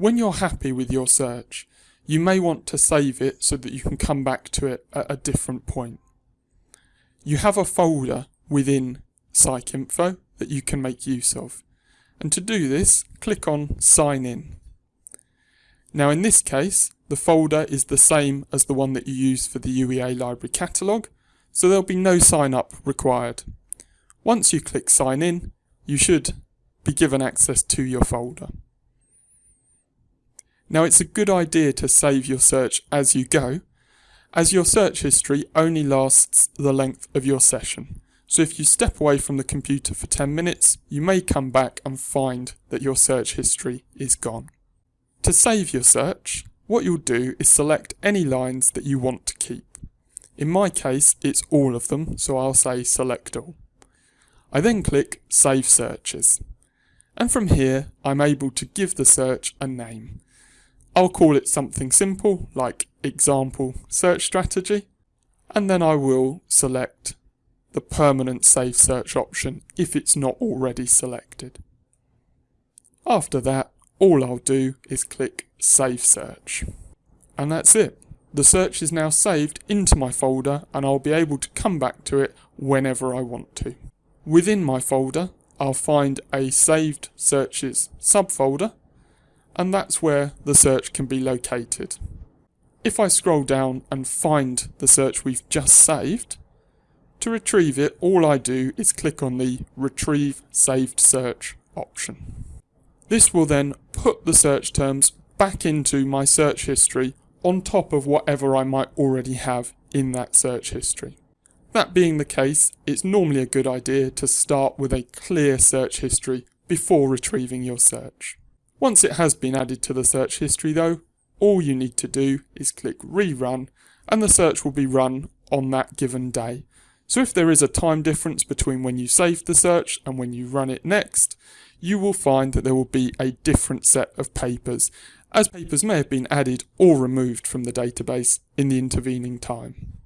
When you're happy with your search, you may want to save it so that you can come back to it at a different point. You have a folder within PsycInfo that you can make use of. And to do this, click on Sign In. Now in this case, the folder is the same as the one that you use for the UEA library catalogue, so there'll be no sign up required. Once you click Sign In, you should be given access to your folder. Now it's a good idea to save your search as you go, as your search history only lasts the length of your session. So if you step away from the computer for 10 minutes, you may come back and find that your search history is gone. To save your search, what you'll do is select any lines that you want to keep. In my case, it's all of them, so I'll say select all. I then click Save Searches. And from here, I'm able to give the search a name. I'll call it something simple like example search strategy and then I will select the permanent save search option if it's not already selected. After that all I'll do is click save search and that's it. The search is now saved into my folder and I'll be able to come back to it whenever I want to. Within my folder I'll find a saved searches subfolder and that's where the search can be located. If I scroll down and find the search we've just saved, to retrieve it all I do is click on the Retrieve Saved Search option. This will then put the search terms back into my search history on top of whatever I might already have in that search history. That being the case, it's normally a good idea to start with a clear search history before retrieving your search. Once it has been added to the search history though, all you need to do is click rerun and the search will be run on that given day. So if there is a time difference between when you saved the search and when you run it next, you will find that there will be a different set of papers, as papers may have been added or removed from the database in the intervening time.